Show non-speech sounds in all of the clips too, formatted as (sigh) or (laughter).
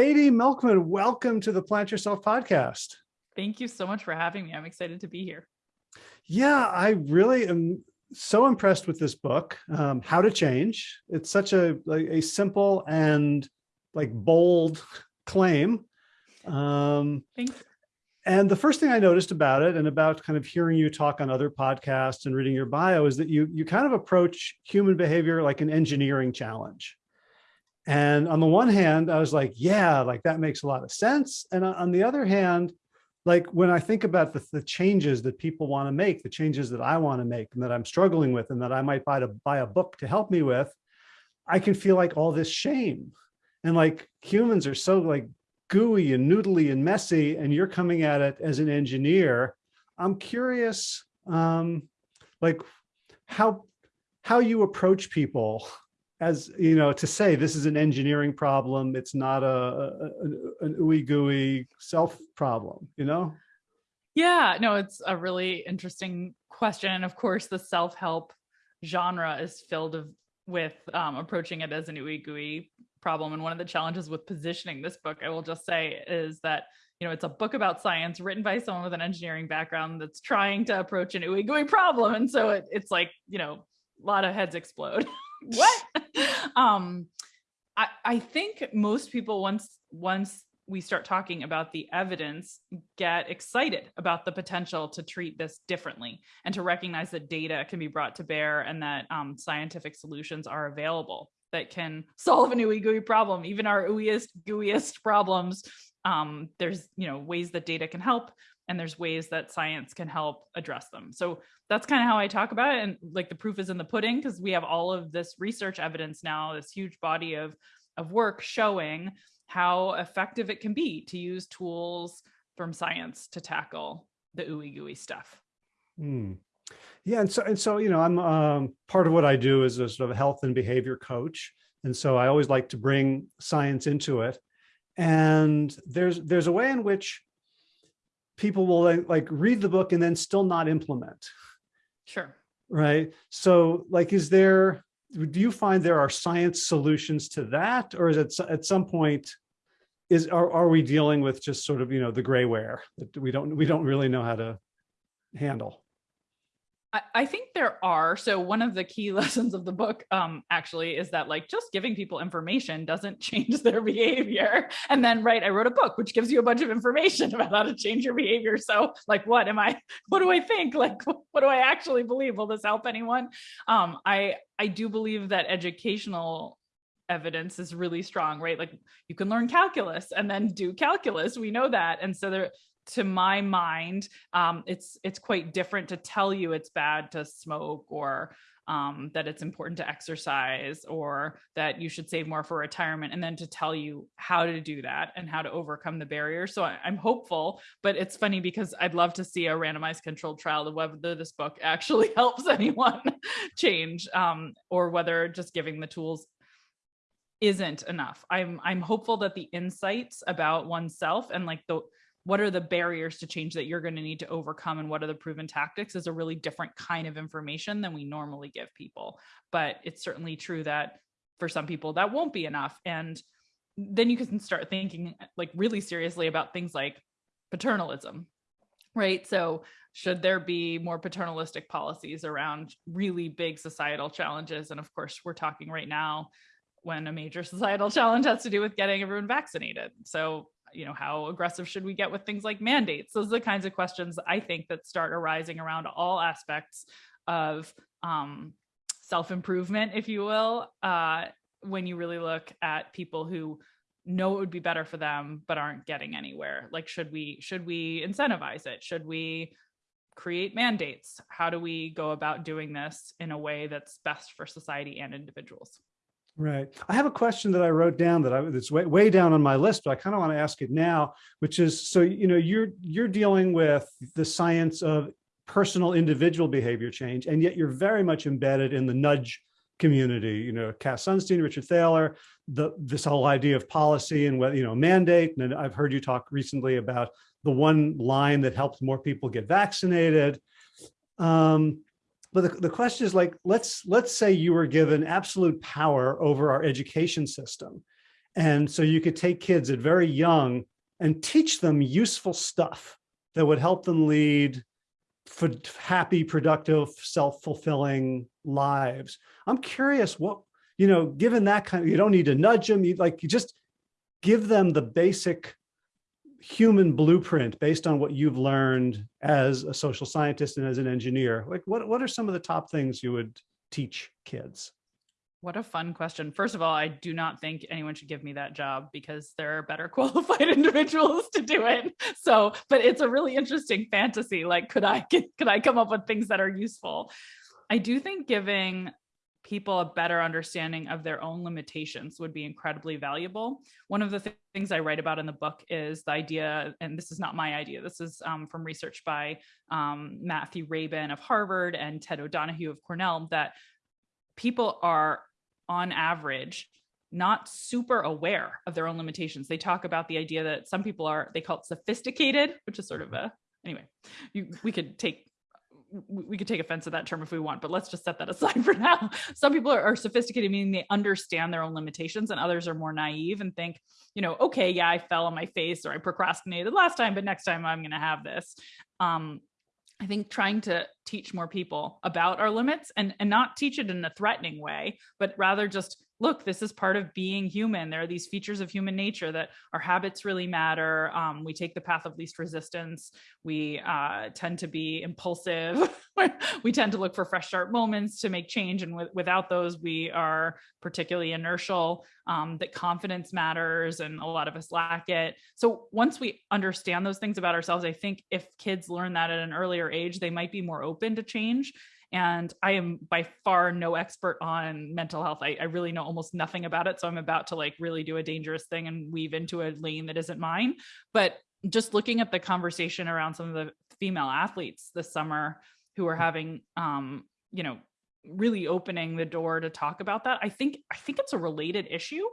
Katie Milkman, welcome to the Plant Yourself podcast. Thank you so much for having me. I'm excited to be here. Yeah, I really am so impressed with this book, um, How to Change. It's such a, like, a simple and like bold claim. Um, Thanks. And the first thing I noticed about it and about kind of hearing you talk on other podcasts and reading your bio is that you, you kind of approach human behavior like an engineering challenge. And on the one hand, I was like, yeah, like that makes a lot of sense. And on the other hand, like when I think about the, the changes that people want to make, the changes that I want to make and that I'm struggling with and that I might buy to buy a book to help me with, I can feel like all this shame. And like humans are so like gooey and noodly and messy, and you're coming at it as an engineer. I'm curious, um, like how how you approach people as you know to say this is an engineering problem it's not a, a an ooey gooey self problem you know yeah no it's a really interesting question and of course the self-help genre is filled of, with um, approaching it as an ooey gooey problem. And one of the challenges with positioning this book, I will just say, is that you know it's a book about science written by someone with an engineering background that's trying to approach an ooey gooey problem, and so it, it's like you know a lot of heads explode. (laughs) what? (laughs) (laughs) um, I I think most people once once we start talking about the evidence get excited about the potential to treat this differently and to recognize that data can be brought to bear and that um, scientific solutions are available that can solve an ooey gooey problem, even our ooeyest gooeyest problems. Um, there's you know ways that data can help, and there's ways that science can help address them. So that's kind of how I talk about it. And like the proof is in the pudding because we have all of this research evidence now, this huge body of of work showing how effective it can be to use tools from science to tackle the ooey gooey stuff. Mm. Yeah, and so and so you know, I'm um, part of what I do is a sort of health and behavior coach, and so I always like to bring science into it. And there's there's a way in which people will like read the book and then still not implement. Sure. Right. So like, is there? Do you find there are science solutions to that, or is it at some point? Is are, are we dealing with just sort of you know the grayware that we don't we don't really know how to handle? I, think there are. So one of the key (laughs) lessons of the book um, actually is that like just giving people information doesn't (laughs) change their behavior. And then, right, I wrote a book which gives you a bunch of information (laughs) about how to change your behavior. So like, what am I, what do I think? Like, what do I actually believe? Will this help anyone? Um, I, I do believe that educational evidence is really strong, right? Like you can learn calculus and then do calculus. We know that. And so there, to my mind, um, it's it's quite different to tell you it's bad to smoke or um, that it's important to exercise or that you should save more for retirement and then to tell you how to do that and how to overcome the barriers. So I, am hopeful, but it's funny because I'd love to see a randomized controlled trial of whether this book (laughs) actually helps anyone change um, or whether just giving the tools isn't enough. I'm I'm hopeful that the insights about oneself and like the what are the barriers to change that you're going to need to overcome and what are the proven tactics is a really different kind of information than we normally give people. But it's certainly true that for some people that won't be enough. And then you can start thinking like really seriously about things like paternalism right? So should there be more paternalistic policies around really big societal challenges? And of course we're talking right now when a major (laughs) societal challenge has to do with getting everyone vaccinated. So you know, how aggressive should we get with things like mandates? Those are the kinds of questions I think that start arising around all aspects of um, self-improvement, if you will, uh, when you really look at people who know it would be better for them but aren't getting anywhere. Like, should we should we incentivize it? Should we create mandates? How do we go about doing this in a way that's best for society and individuals? Right. I have a question that I wrote down that I that's way, way down on my list, but I kind of want to ask it now, which is so you know you're you're dealing with the science of personal individual behavior change, and yet you're very much embedded in the nudge community. You know, Cass Sunstein, Richard Thaler, the this whole idea of policy and what you know mandate. And I've heard you talk recently about the one line that helps more people get vaccinated. Um, but the, the question is like, let's let's say you were given absolute power over our education system And so you could take kids at very young and teach them useful stuff that would help them lead happy, productive, self-fulfilling lives. I'm curious what, you know, given that kind of, you don't need to nudge them, you like, you just give them the basic human blueprint based on what you've learned as a social scientist and as an engineer. Like what, what are some of the top things you would teach kids? What a fun question. First of all, I do not think anyone should give me that job because there are better (laughs) qualified individuals to do it. So, but it's a really interesting fantasy. Like, could I could I come up with things that are useful? I do think giving people a better understanding of their own limitations would be incredibly valuable. One of the th things I write about in the book is the idea, and this is not my idea, this is um, from research by um, Matthew Rabin of Harvard and Ted O'Donoghue of Cornell, that people are on average not super aware of their own limitations. They talk about the idea that some people are, they call it sophisticated, which is sort of a, anyway, you, we could take we could take offense to that term if we want, but let's just set that (laughs) aside for now. Some people are, are, sophisticated, meaning they understand their own limitations, and others are more naive and think, you know, okay, yeah, I fell on my face or I procrastinated last time, but next time I'm going to have this. Um, I think trying to teach more people about our limits and, and not teach it in a threatening way, but rather just look, this is part of being human. There are these features of human nature that our habits really matter. Um, we take the path of least resistance. We uh, tend to be impulsive. (laughs) we tend to look for fresh start moments to make change. And without those, we are particularly inertial, um, that confidence matters and a lot of us lack it. So once we understand those things about ourselves, I think if kids learn that at an earlier age, they might be more open to change and I am by far no expert on mental health. I, I, really know almost nothing about it. So I'm about to like really do a dangerous thing and weave into a lane that isn't mine. But just looking at the conversation around some of the female athletes this summer who are having, um, you know, really opening the door to talk about that. I think I think it's a related issue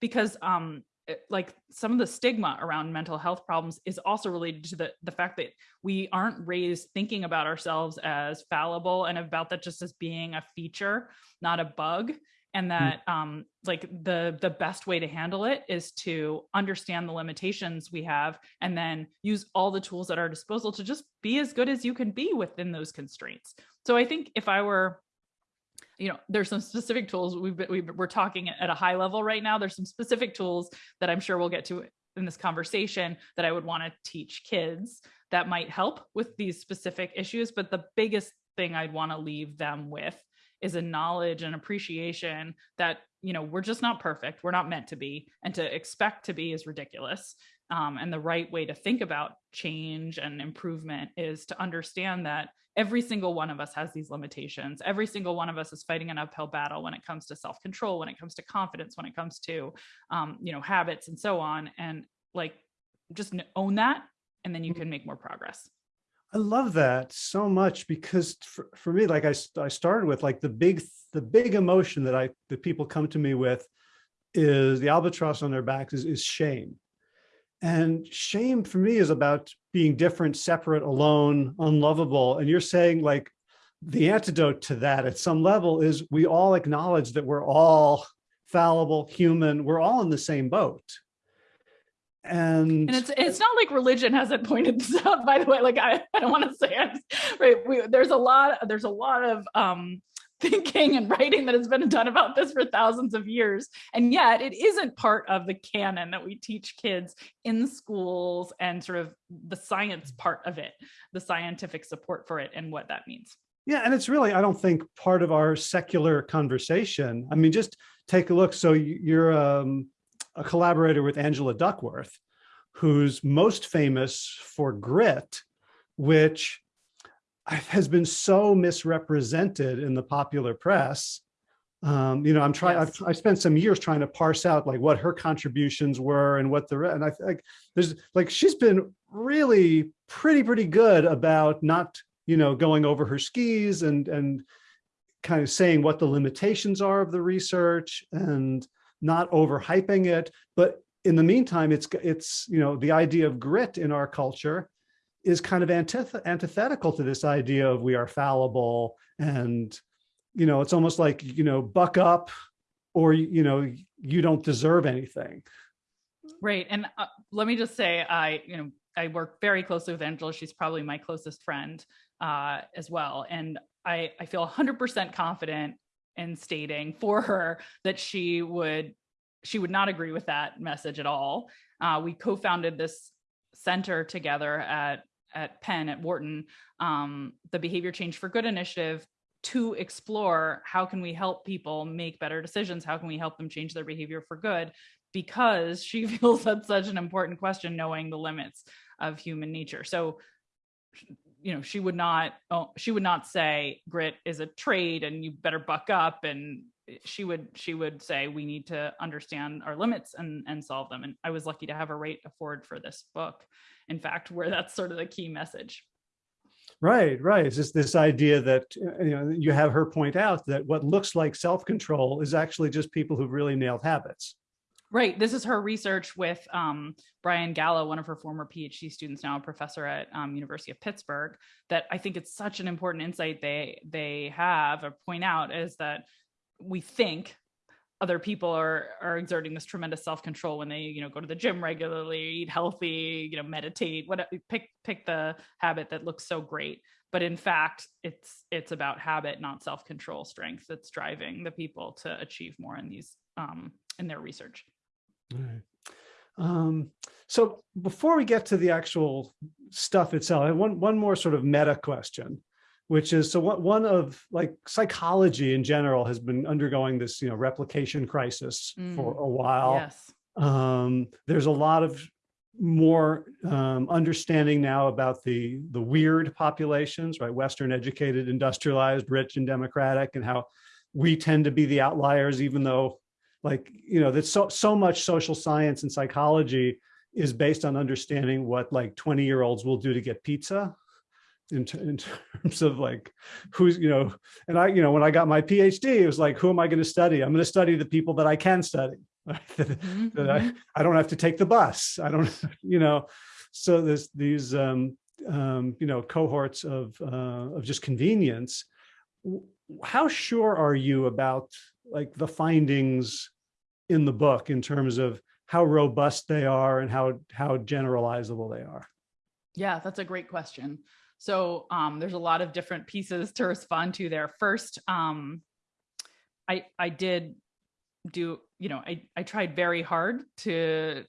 because um, like some of the stigma around mental health problems is also related to the, the fact that we aren't raised thinking about ourselves as fallible and about that just as being a feature, not a bug. And mm. that um, like the, the best way to handle it is to understand the limitations we have and then use all the tools at our disposal to just be as good as you can be within those constraints. So I think if I were you know, there's some specific tools we've been, we are talking at a high level right now. There's some specific tools that I'm sure we'll get to in this conversation that I would want to teach kids that might help with these specific issues. But the biggest thing I'd want to leave them with is a knowledge and appreciation that, you know, we're just not perfect. We're not meant to be. And to expect to be is ridiculous. Um, and the right way to think about change and improvement is to understand that every single one of us has these limitations. Every single one of us is fighting an uphill battle when it comes to self-control, when it comes to confidence, when it comes to, um, you know, habits and so on. And like, just own that and then you mm-hmm. can make more progress. I love that so much because for, for me, like I, I started with like the big, the big emotion that I, that people come to me with is the albatross on their backs is, is shame. And shame for me is about being different, separate, alone, unlovable. And you're saying like the antidote to that at some level is we all acknowledge that we're all fallible, human, we're all in the same boat. And, and it's it's not like religion hasn't pointed this out by the way like i, I don't want to say it right we, there's a lot there's a lot of um (laughs) thinking and writing that has been done about this for thousands of years. And yet it isn't part of the canon that we teach kids in schools and sort of the science part of it, the scientific support for it and what that means. Yeah, and it's really, I don't think part of our secular conversation. I mean, just take a look. So you're um, a collaborator with Angela Duckworth, who's most famous for Grit, which has been so misrepresented in the popular press. Um, you know, I'm trying, yes. I've, I spent some years trying to parse out like what her contributions were and what the, and I like, there's like, she's been really pretty, pretty good about not, you know, going over her skis and, and kind of saying what the limitations are of the research and not overhyping it. But in the meantime, it's, it's, you know, the idea of grit in our culture is kind of antith antithetical to this idea of we are fallible and you know it's almost like you know buck up or, you know, you don't deserve anything. Right. And uh, let me just say, I, you know, I work very closely with Angela. She's probably my closest friend uh, as well. And I, I feel 100% confident in stating for her that she would she would not agree with that message at all. Uh, we co-founded this center together at at Penn at Wharton, um, the Behavior Change for Good initiative to explore how can we help people make better decisions? How can we help them change their behavior for good? Because she (laughs) feels that's such an important question, knowing the limits of human nature. So, you know, she would not, oh, she would not say grit is a trade and you better buck up. And she would, she would say, we need to understand our limits and, and solve them. And I was lucky to have a foreword for this book. In fact, where that's sort of the key message. Right, right. It's just this idea that you know you have her point out that what looks like self-control is actually just people who've really nailed habits. Right. This is her research with um, Brian Galla, one of her former PhD students, now a professor at um, University of Pittsburgh. That I think it's such an important insight they they have or point out is that we think other people are are exerting this tremendous self-control when they you know go to the gym regularly eat healthy you know meditate what pick pick the habit that looks so great. But in fact it's it's about habit not self-control strength that's driving the people to achieve more in these um in their research. Right. Um, so before we get to the actual stuff itself, I have one, one more sort of meta question, which is, so what, one of like psychology in general has been undergoing this, you know, replication crisis mm. for a while. Yes. Um, there's a lot of more um, understanding now about the the weird populations, right? Western educated, industrialized, rich and democratic, and how we tend to be the outliers, even though like, you know, that so, so much social science and psychology is based on understanding what like 20 year olds will do to get pizza in, in (laughs) terms of like who's, you know, and I, you know, when I got my PhD, it was like, who am I going to study? I'm going to study the people that I can study. that, mm -hmm. that I, mm-hmm. I don't have to take the bus. I don't, (laughs) you know, so there's these, um, um, you know, cohorts of, uh, of just convenience. How sure are you about like the findings in the book in terms of how robust they are and how how generalizable they are? Yeah, that's a great question. So um, there's a lot of different pieces to respond to there. First, um, I I did do, you know, I, I tried very hard to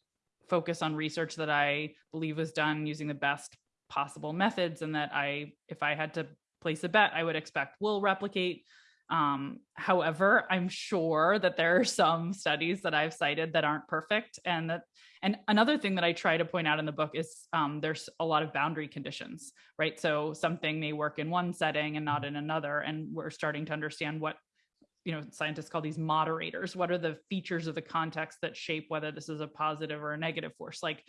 focus on research that I believe was done using the best possible methods and that I, if I had to place a bet, I would expect will replicate um, however, I'm sure that there are some studies that I've cited that aren't perfect and that and another thing that I try to point out in the book is um, there's a lot of boundary conditions, right? So something may work in one setting and not in another. And we're starting to understand what you know, scientists call these moderators. What are the features of the context that shape whether this is a positive or a negative force? Like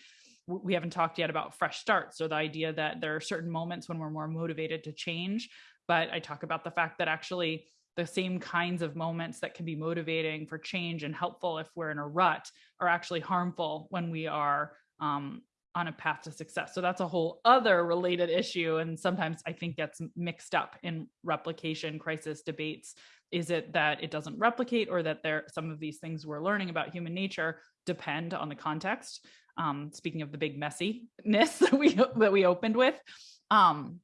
we haven't talked yet about fresh starts or the idea that there are certain moments when we're more motivated to change. But I talk about the fact that actually the same kinds of moments that can be motivating for change and helpful if we're in a rut are actually harmful when we are um, on a path to success. So that's a whole other related issue. And sometimes I think gets mixed up in replication crisis debates. Is it that it doesn't replicate or that there some of these things we're learning about human nature depend on the context? Um, speaking of the big messiness (laughs) that we that we opened with. Um,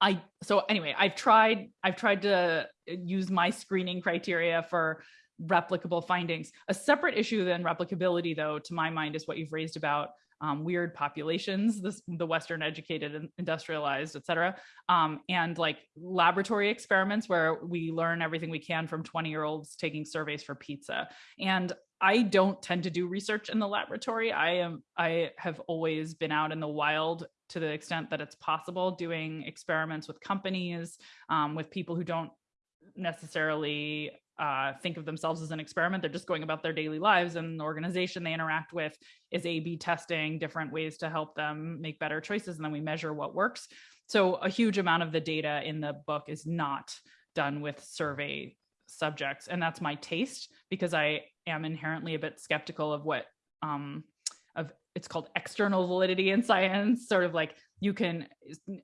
I so anyway, I've tried I've tried to use my screening criteria for replicable findings. A separate issue than replicability, though, to my mind, is what you've raised about um, weird populations, this, the Western educated and industrialized, et cetera, um, and like laboratory experiments where we learn everything we can from 20 year olds taking surveys for pizza. And I don't tend to do research in the laboratory. I am I have always been out in the wild to the extent that it's possible doing experiments with companies, um, with people who don't necessarily uh, think of themselves as an experiment. They're just going about their daily lives and the organization they interact with is A-B testing different ways to help them make better choices. And then we measure what works. So a huge amount of the data in the book is not done with survey subjects. And that's my taste because I am inherently a bit skeptical of what um, it's called external validity in science, sort of like you can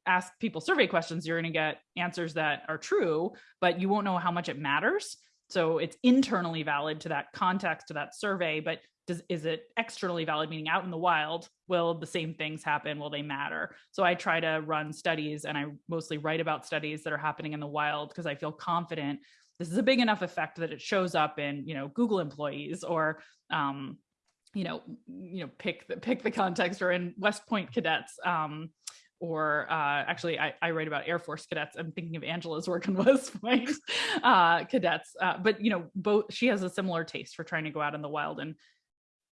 ask people survey questions, you're going to get answers that are true, but you won't know how much it matters. So it's internally valid to that context, to that survey, but does, is it externally valid, meaning out in the wild, will the same things happen? Will they matter? So I try to run studies and I mostly write about studies that are happening in the wild because I feel confident this is a big enough effect that it shows up in, you know, Google employees or, um, you know, you know, pick the pick the context or in West Point cadets. Um, or uh, actually I, I, write about Air Force cadets. I'm thinking of Angela's work on (laughs) West Point uh, cadets, uh, but you know, both she has a similar taste for trying to go out in the wild and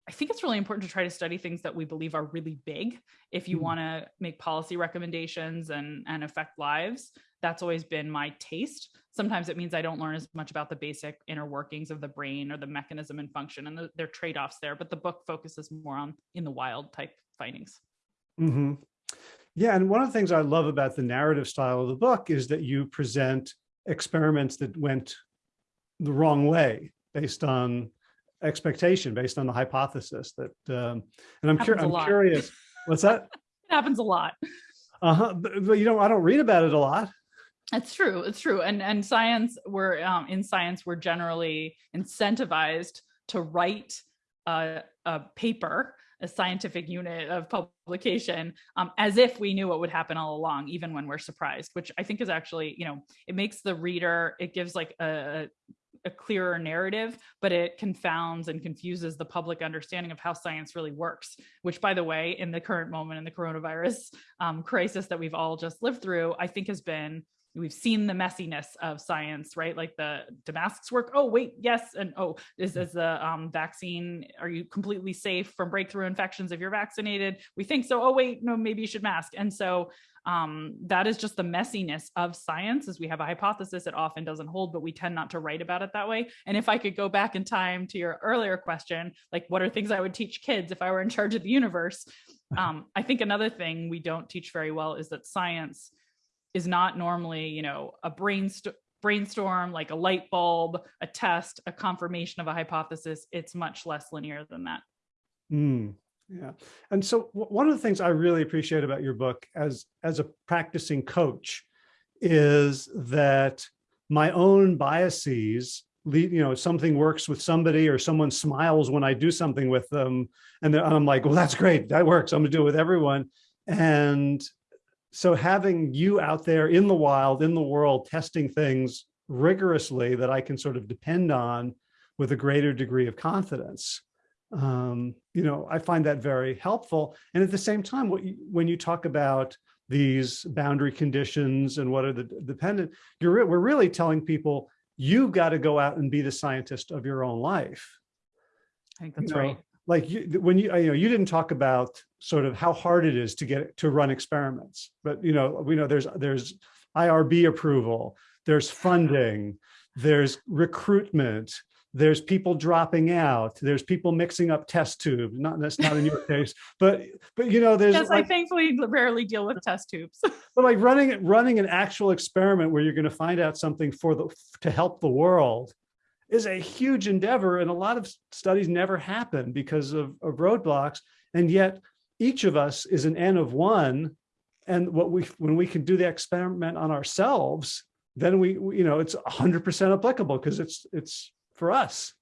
I think it's really important to try to study things that we believe are really big. If you mm. want to make policy recommendations and, and affect lives, that's always been my taste. Sometimes it means I don't learn as much about the basic inner workings of the brain or the mechanism and function and the, there are trade-offs there, but the book focuses more on in the wild type findings. Mm -hmm. Yeah, and one of the things I love about the narrative style of the book is that you present experiments that went the wrong way based on expectation based on the hypothesis that um, and i'm, cur I'm curious what's that? (laughs) It happens a lot. Uh-huh but, but, you know i don't read about it a lot. It's true it's true and and science we're um, in science we're generally incentivized to write a, a paper a scientific unit of publication um, as if we knew what would happen all along, even when we're surprised, which I think is actually, you know, it makes the reader, it gives like a, a clearer narrative, but it confounds and confuses the public understanding of how science really works, which by the way, in the current moment in the coronavirus um, crisis that we've all just lived through, I think has been we've seen the messiness of science, right? Like the do masks work? Oh, wait, yes. And oh, is, is the um, vaccine, are you completely safe from breakthrough infections if you're vaccinated? We think so. Oh, wait, no, maybe you should mask. And so um, that is just the messiness of science as we have a hypothesis it often doesn't hold but we tend not to write about it that way and if i could go back in time to your earlier question like what are things i would teach kids if i were in charge of the universe (laughs) um, i think another thing we don't teach very well is that science is not normally you know a brainstorm brainstorm like a light bulb a test a confirmation of a hypothesis it's much less linear than that mm, yeah. And so one of the things I really appreciate about your book as, as a practicing coach is that my own biases lead, you know, something works with somebody or someone smiles when I do something with them. And I'm like, well, that's great. That works. I'm gonna do it with everyone. And so having you out there in the wild, in the world, testing things rigorously that I can sort of depend on with a greater degree of confidence um, you know, I find that very helpful. And at the same time, you, when you talk about these boundary conditions and what are the dependent, you're we're really telling people you've got to go out and be the scientist of your own life. I think that's you know, right. Like you, when you, you know, you didn't talk about sort of how hard it is to get to run experiments, but you know, we know there's there's IRB approval, there's funding, there's recruitment, there's people dropping out there's people mixing up test tubes not that's not in your (laughs) case but but you know there's yes like, i thankfully rarely deal with test tubes. (laughs) But like running running an actual experiment where you're going to find out something for the to help the world is a huge endeavor and a lot of studies never happen because of, of roadblocks and yet each of us is an n of one and what we when we can do the experiment on ourselves then we, we you know it's 100 percent applicable because it's it's for us.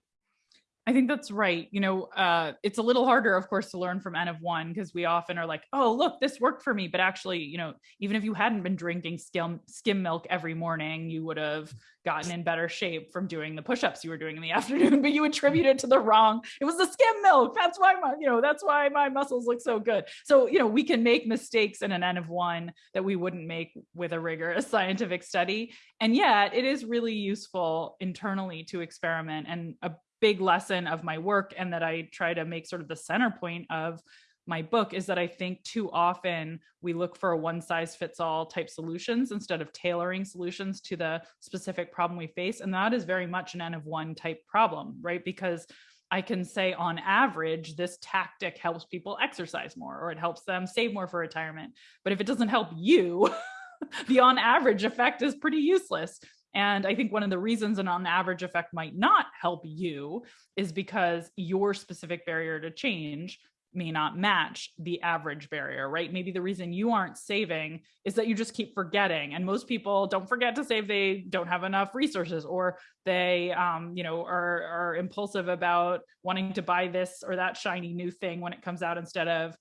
I think that's right. You know, uh, it's a little harder, of course, to learn from N of one because we often are like, oh, look, this worked for me. But actually, you know, even if you hadn't been drinking skim, skim milk every morning, you would have gotten in better shape from doing the push-ups you were doing in the (laughs) afternoon, but you attribute it to the wrong, it was the skim milk. That's why my, you know, that's why my muscles look so good. So, you know, we can make mistakes in an N of one that we wouldn't make with a rigorous (laughs) scientific study. And yet it is really useful internally to experiment. And a big lesson of my work and that I try to make sort of the center point of my book is that I think too often we look for a one size fits all type solutions instead of tailoring solutions to the specific problem we face. And that is very much an N of one type problem, right? Because I can say on average, this tactic helps people exercise more or it helps them save more for retirement. But if it doesn't help you, (laughs) the on average effect is pretty useless. And I think one of the reasons an on average effect might not help you is because your specific barrier to change may not match the average barrier, right? Maybe the reason you aren't saving is that you just keep forgetting. And most people don't forget to save, they don't have enough resources or they, um, you know, are, are impulsive about wanting to buy this or that shiny new thing when it comes out instead of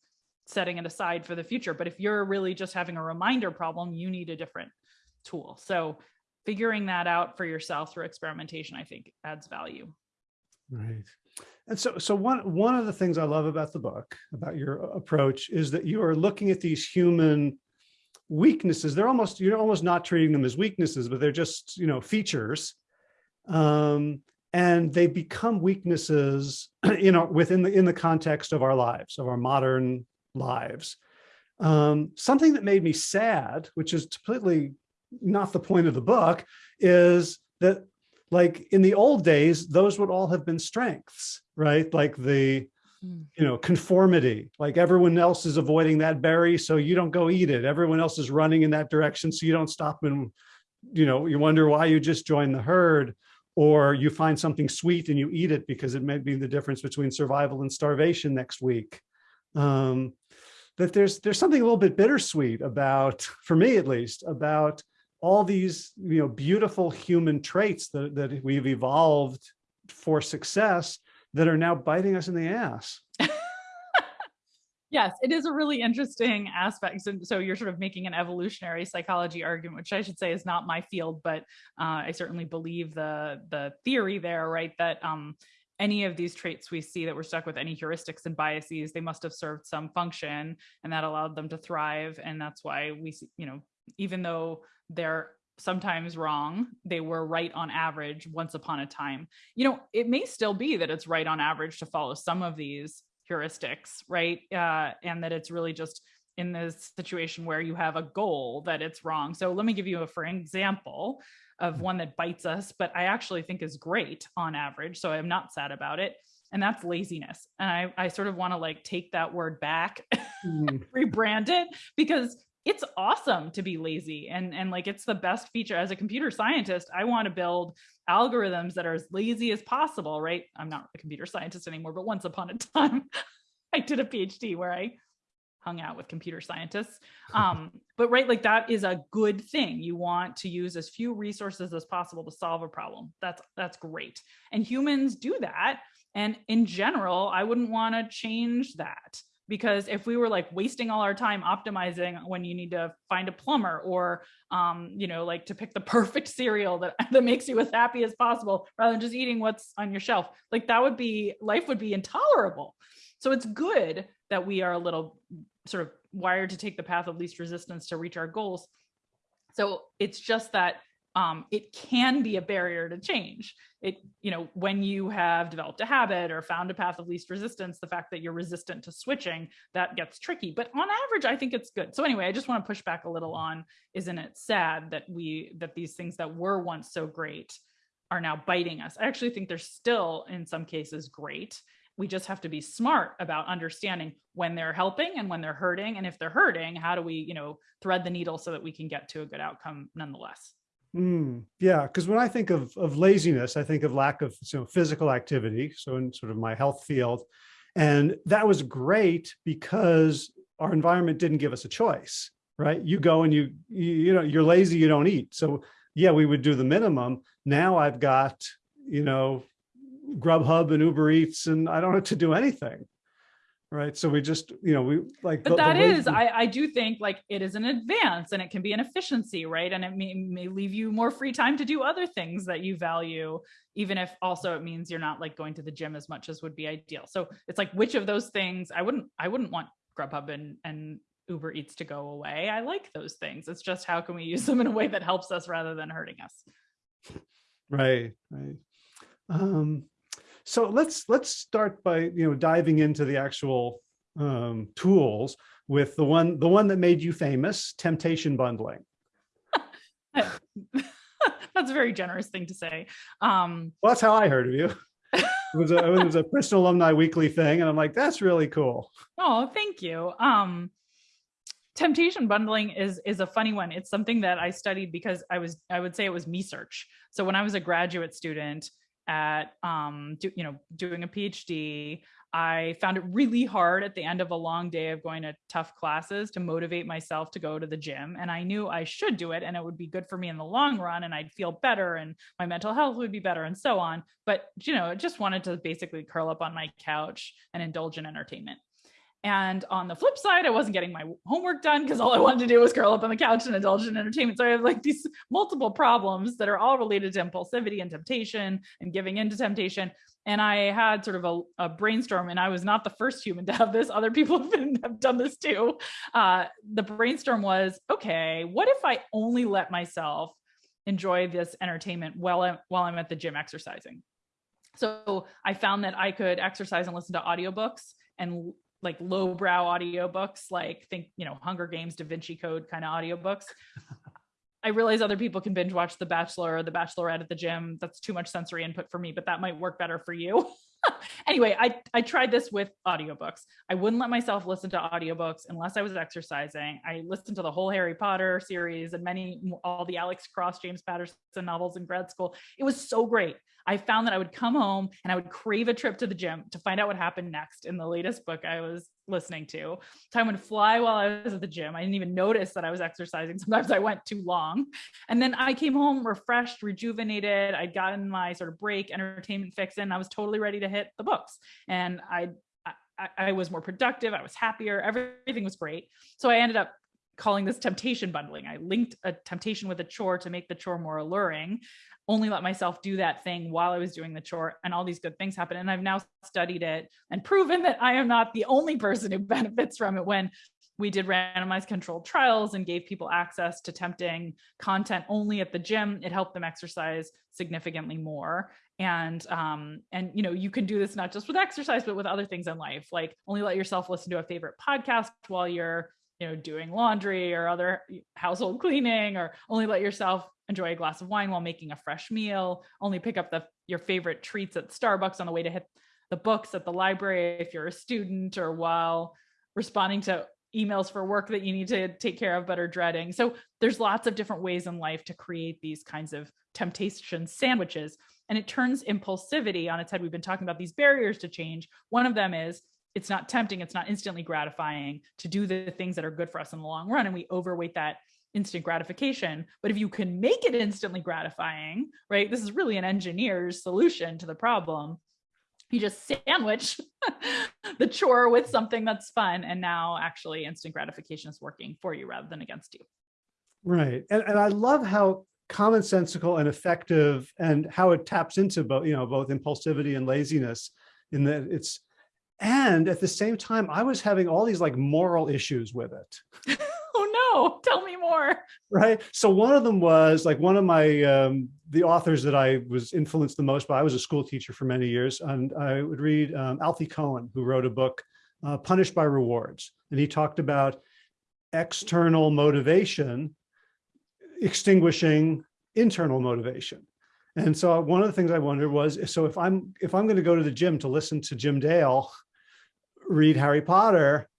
setting it aside for the future. But if you're really just having a reminder problem, you need a different tool. So figuring that out for yourself through experimentation, I think adds value. Right. And so, so one, one of the things I love about the book, about your approach is that you are looking at these human weaknesses. They're almost, you're almost not treating them as weaknesses, but they're just, you know, features. Um, and they become weaknesses, (clears throat) you know, within the, in the context of our lives, of our modern lives. Um, something that made me sad, which is completely not the point of the book, is that like in the old days, those would all have been strengths, right? Like the, hmm. you know, conformity, like everyone else is avoiding that berry, so you don't go eat it. Everyone else is running in that direction, so you don't stop and, you know, you wonder why you just joined the herd or you find something sweet and you eat it because it may be the difference between survival and starvation next week. Um, that there's there's something a little bit bittersweet about, for me at least, about all these you know beautiful human traits that, that we've evolved for success that are now biting us in the ass. (laughs) yes, it is a really interesting aspect. So, so, you're sort of making an evolutionary psychology argument, which I should say is not my field, but uh, I certainly believe the the theory there, right? That um, any of these traits we see that we're stuck with any heuristics and biases, they must have served some function and that allowed them to thrive. And that's why we, you know, even though they're sometimes wrong, they were right on average once upon a time. You know, it may still be that it's right on average to follow some of these heuristics, right? Uh, and that it's really just in this situation where you have a goal that it's wrong. So let me give you a for example of mm. one that bites us, but I actually think is great on average. So I'm not sad about it. And that's laziness. And I, I sort of want to like take that word back, (laughs) mm. rebrand it because it's awesome to be lazy and and like it's the best feature as a computer scientist i want to build algorithms that are as lazy as possible right i'm not a computer scientist anymore but once upon a (laughs) time i did a phd where i hung out with computer scientists. Um, (laughs) but right, like that is a good thing. You want to use as few resources as possible to solve a problem. That's that's great. And humans do that. And in general, I wouldn't want to change that because if we were like wasting all our time optimizing when you need to find a plumber or um, you know like to pick the (laughs) perfect cereal that that makes you as happy as possible rather than just eating what's on your shelf like that would be life would be intolerable so it's good that we are a little sort of wired to take the path of least resistance to reach our goals. So it's just that um, it can be a barrier to change. It, you know, when you have developed a habit or found a path of least resistance, the fact that you're resistant to switching, that gets tricky. But on average, I think it's good. So anyway, I just want to push back a little on, isn't it sad that we, that these things that were once so great are now biting us? I actually think they're still in some cases great we just have to be smart about understanding when they're helping and when they're hurting and if they're hurting how do we you know thread the needle so that we can get to a good outcome nonetheless mm, yeah because when i think of of laziness i think of lack of you know, physical activity so in sort of my health field. And that was great because our environment didn't give us a choice right? You go and you you, you know you're lazy you don't eat. So yeah we would do the minimum. Now i've got you know Grubhub and Uber Eats and I don't have to do anything. Right. So we just, you know, we like, but the, that the is, I, I do think like it is an advance and it can be an efficiency, right? And it may, may leave you more free time to do other things that you value, even if also it means you're not like going to the gym as much as would be ideal. So it's like, which of those things I wouldn't, I wouldn't want Grubhub and, and Uber Eats to go away. I like those things. It's just how can we use them in a way that helps us rather than hurting us? Right, right. Um, so let's let's start by you know diving into the actual um, tools with the one the one that made you famous, temptation bundling. (laughs) that's a very generous thing to say. Um, well, that's how I heard of you. It was, a, it was a (laughs) Princeton Alumni Weekly thing, and I'm like, that's really cool. Oh, thank you. Um, temptation bundling is is a funny one. It's something that I studied because I was I would say it was me search. So when I was a graduate student, at um, do, you know doing a PhD, I found it really hard at the end of a long day of going to tough classes to motivate myself to go to the gym. And I knew I should do it and it would be good for me in the long run and I'd feel better and my mental health would be better and so on. But, you know, I just wanted to basically curl up on my couch and indulge in entertainment. And on the flip side, I wasn't getting my homework done because all I wanted to do was curl up on the couch and indulge in entertainment. So I have like these multiple problems that are all related to impulsivity and temptation and giving into temptation. And I had sort of a, a brainstorm, and I was not the first human to have this. Other people (laughs) have, been, have done this too. Uh, the brainstorm was okay, what if I only let myself enjoy this entertainment while I'm, while I'm at the gym exercising? So I found that I could exercise and listen to audiobooks and like lowbrow audiobooks, like think, you know, Hunger Games, Da Vinci Code kind of audiobooks. I realize other people can binge watch The Bachelor or The Bachelorette at the gym. That's too much sensory input for me, but that might work better for you. (laughs) anyway, I, I tried this with audiobooks. I wouldn't let myself listen to audiobooks unless I was exercising. I listened to the whole Harry Potter series and many, all the Alex Cross, James Patterson novels in grad school. It was so great. I found that I would come home and I would crave a trip to the gym to find out what happened next in the latest book I was listening to. Time would fly while I was at the gym. I didn't even notice that I was exercising. (laughs) Sometimes I went too long. And then I came home refreshed, rejuvenated. I'd gotten my sort of break entertainment fix in. I was totally ready to hit the books. And I I, I was more productive. I was happier. Everything was great. So I ended up calling this temptation bundling. I linked a temptation with a chore to make the chore more alluring only let myself do that thing while I was doing the chore and all these good things happen. And I've now studied it and proven that I am not the only person who (laughs) benefits from it when we did randomized controlled trials and gave people access to tempting content only at the gym. It helped them exercise significantly more. And, um, and, you know, you can do this not just with exercise, but with other things in life, like only let yourself listen to a favorite podcast while you're, you know, doing laundry or other household cleaning, or only let yourself enjoy a glass of wine while making a fresh meal, only pick up the your favorite treats at Starbucks on the way to hit the books at the library if you're a student or while responding to emails for work that you need to take care of but are dreading. So there's lots of different ways in life to create these kinds of temptation sandwiches and it turns impulsivity on its head. We've been talking about these barriers to change. One of them is it's not tempting, it's not instantly gratifying to do the things that are good for us in the long run and we overweight that instant gratification. But if you can make it instantly gratifying, right? This is really an engineer's solution to the problem. You just sandwich (laughs) the chore with something that's fun. And now actually instant gratification is working for you rather than against you. Right. And, and I love how commonsensical and effective and how it taps into both, you know, both impulsivity and laziness in that it's, and at the same time, I was having all these like moral issues with it. (laughs) no, tell me more. Right. So one of them was like one of my, um, the authors that I was influenced the most by, I was a school teacher for many years and I would read um, Alfie Kohn, who wrote a book, uh, Punished by Rewards. And he talked about external motivation extinguishing internal motivation. And so one of the things I wondered was, so if I'm if I'm going to go to the gym to listen to Jim Dale read Harry Potter,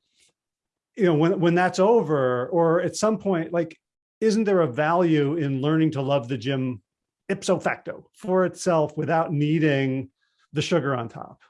you know, when, when that's over or at some point, like, isn't there a value in learning to love the gym ipso facto for itself without needing the sugar on top?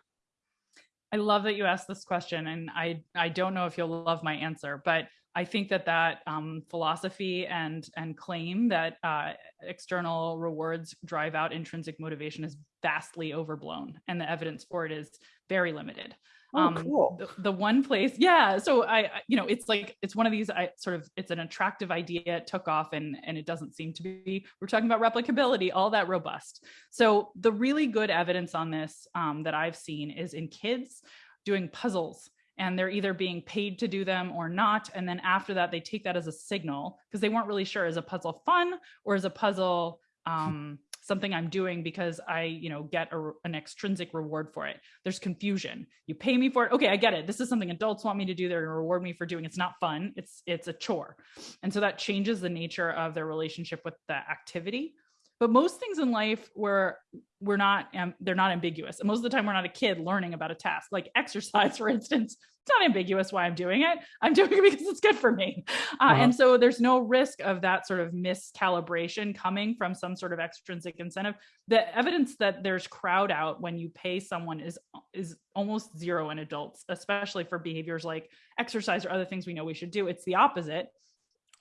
I love that you asked this question and I, I don't know if you'll love my answer, but I think that that um, philosophy and, and claim that uh, external rewards drive out intrinsic motivation is vastly overblown and the evidence for it is very limited. Oh, um, cool. The, the, one place, yeah. So I, you know, it's like it's one of these. I sort of, it's an attractive idea. It took off, and and it doesn't seem to be. We're talking about replicability, all that robust. So the really good evidence on this um, that I've seen is in kids doing puzzles and they're either being paid to do them or not. And then after that, they take that as a signal because they weren't really sure is a puzzle fun or is a puzzle um, something I'm doing because I, you know, get a, an extrinsic reward for it. There's confusion. You pay me for it. Okay, I get it. This is something adults want me to do. They're going to reward me for doing. It's not fun. It's it's a chore, and so that changes the nature of their relationship with the activity. But most things in life where we're not um, they're not ambiguous. And most of the time we're not a kid learning about a task. Like exercise (laughs) for instance it's not ambiguous why i'm doing it. I'm doing it because it's good for me. Uh, uh-huh. and so there's no risk of that sort of miscalibration coming from some sort of extrinsic incentive. The evidence that there's crowd out when you pay someone is is almost zero in adults especially for behaviors like exercise or other things we know we should do. It's the opposite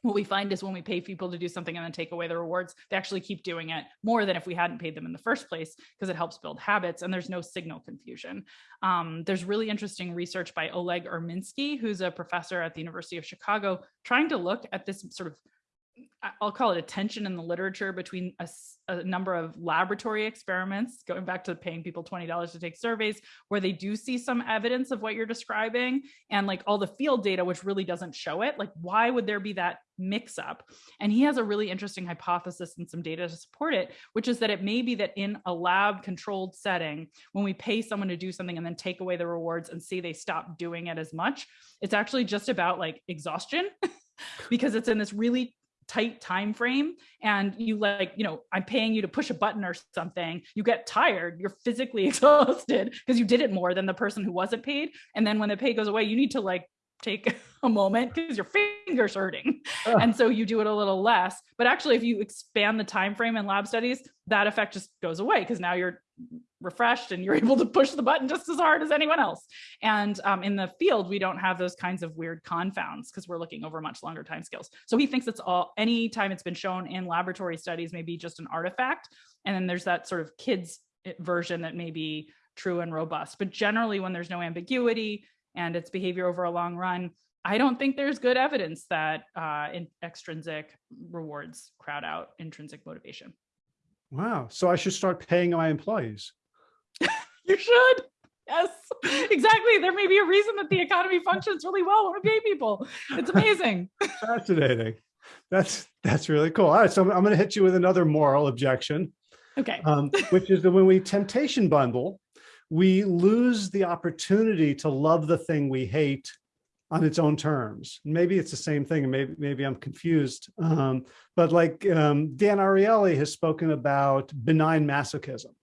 what we find is when we pay people to do something and then take away the rewards, they actually keep doing it more than if we hadn't paid them in the first place because it helps build habits and there's no signal confusion. Um, there's really interesting research by Oleg Urminsky, who's a professor at the University of Chicago, trying to look at this sort of I'll call it a tension in the literature between a, a, number of laboratory experiments, going back to paying people $20 to take surveys, where they do see some evidence of what you're describing, and like all the field data, which really doesn't show it. Like, why would there be that mix up? And he has a really interesting hypothesis and some data to support it, which is that it may be that in a lab controlled setting, when we pay someone to do something and then take away the rewards and see they stop doing it as much, it's actually just about like exhaustion. (laughs) because it's in this really tight time frame and you like you know i'm paying you to push a button or something you get tired you're physically (laughs) exhausted because you did it more than the person who wasn't paid. And then when the pay goes away you need to like take (laughs) a moment because your fingers hurting. Ugh. and so you do it a little less. But actually if you expand the time frame in lab studies that effect just goes away because now you're refreshed and you're (laughs) able to push the button just as hard as anyone else. And um, in the field we don't have those kinds of weird confounds because we're looking over much longer time scales. So he thinks it's all any time it's been shown in laboratory studies may be just an artifact and then there's that sort of kids eh, version that may be true and robust. But generally when there's no ambiguity and its behavior over a long run, I don't think there's good evidence that uh, in extrinsic rewards crowd out intrinsic motivation. Wow. So I should start paying my employees. (laughs) you should. Yes, exactly. There may be a reason that the economy functions really well when we pay people. It's amazing. (laughs) Fascinating. That's that's really cool. All right, so I'm, I'm going to hit you with another moral objection. Okay. Um, which is that when we temptation bundle, we lose the opportunity to love the thing we hate on its own terms. Maybe it's the same thing, and maybe maybe I'm confused. Um, but like um, Dan Ariely has spoken about benign masochism,